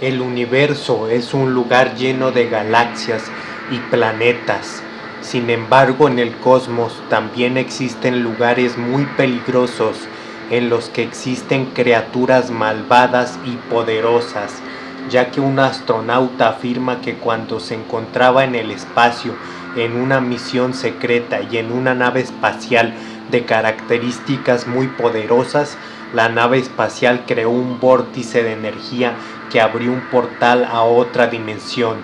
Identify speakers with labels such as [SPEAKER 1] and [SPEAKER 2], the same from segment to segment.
[SPEAKER 1] El universo es un lugar lleno de galaxias y planetas. Sin embargo, en el cosmos también existen lugares muy peligrosos en los que existen criaturas malvadas y poderosas, ya que un astronauta afirma que cuando se encontraba en el espacio en una misión secreta y en una nave espacial de características muy poderosas, la nave espacial creó un vórtice de energía que abrió un portal a otra dimensión,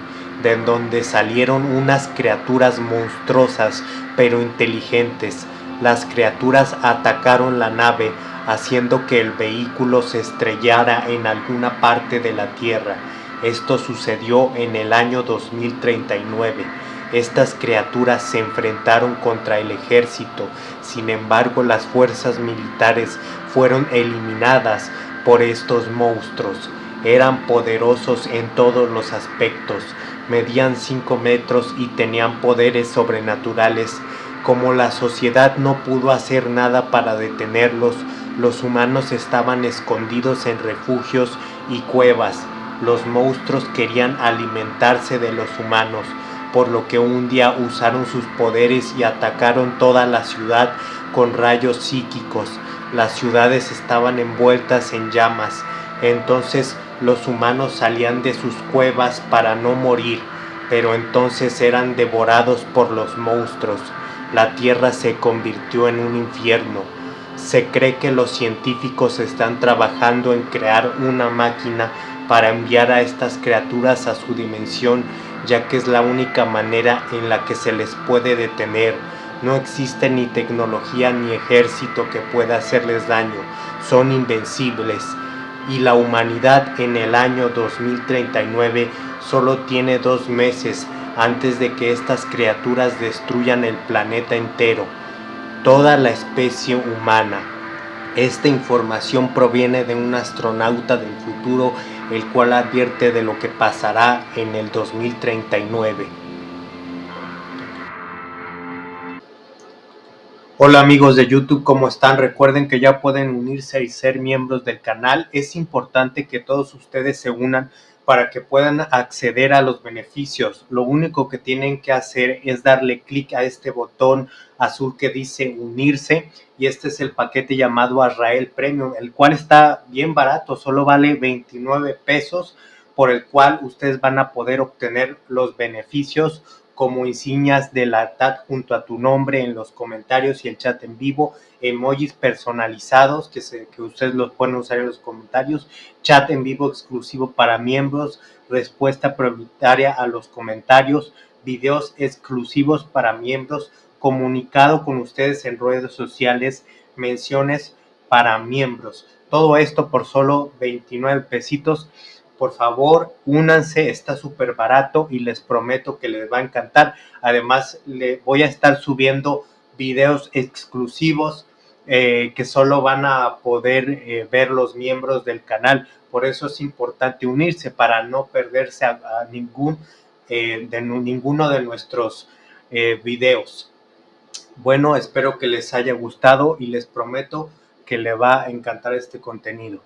[SPEAKER 1] de donde salieron unas criaturas monstruosas pero inteligentes. Las criaturas atacaron la nave, haciendo que el vehículo se estrellara en alguna parte de la Tierra. Esto sucedió en el año 2039. Estas criaturas se enfrentaron contra el ejército, sin embargo las fuerzas militares fueron eliminadas por estos monstruos. Eran poderosos en todos los aspectos, medían 5 metros y tenían poderes sobrenaturales. Como la sociedad no pudo hacer nada para detenerlos, los humanos estaban escondidos en refugios y cuevas. Los monstruos querían alimentarse de los humanos, por lo que un día usaron sus poderes y atacaron toda la ciudad con rayos psíquicos. Las ciudades estaban envueltas en llamas. Entonces los humanos salían de sus cuevas para no morir, pero entonces eran devorados por los monstruos. La tierra se convirtió en un infierno. Se cree que los científicos están trabajando en crear una máquina para enviar a estas criaturas a su dimensión, ya que es la única manera en la que se les puede detener. No existe ni tecnología ni ejército que pueda hacerles daño. Son invencibles y la humanidad en el año 2039 solo tiene dos meses antes de que estas criaturas destruyan el planeta entero, toda la especie humana. Esta información proviene de un astronauta del futuro el cual advierte de lo que pasará en el 2039. Hola amigos de YouTube, ¿cómo están? Recuerden que ya pueden unirse y ser miembros del canal. Es importante que todos ustedes se unan para que puedan acceder a los beneficios. Lo único que tienen que hacer es darle clic a este botón azul que dice unirse y este es el paquete llamado Azrael Premium, el cual está bien barato, solo vale 29 pesos por el cual ustedes van a poder obtener los beneficios como insignias de la TAT junto a tu nombre en los comentarios y el chat en vivo, emojis personalizados que, que ustedes los pueden usar en los comentarios, chat en vivo exclusivo para miembros, respuesta prioritaria a los comentarios, videos exclusivos para miembros, comunicado con ustedes en redes sociales, menciones para miembros. Todo esto por solo 29 pesitos por favor, únanse, está súper barato y les prometo que les va a encantar. Además, le voy a estar subiendo videos exclusivos eh, que solo van a poder eh, ver los miembros del canal. Por eso es importante unirse para no perderse a, ningún, eh, de ninguno de nuestros videos. Bueno, espero que les haya gustado y les prometo que le va a encantar este contenido.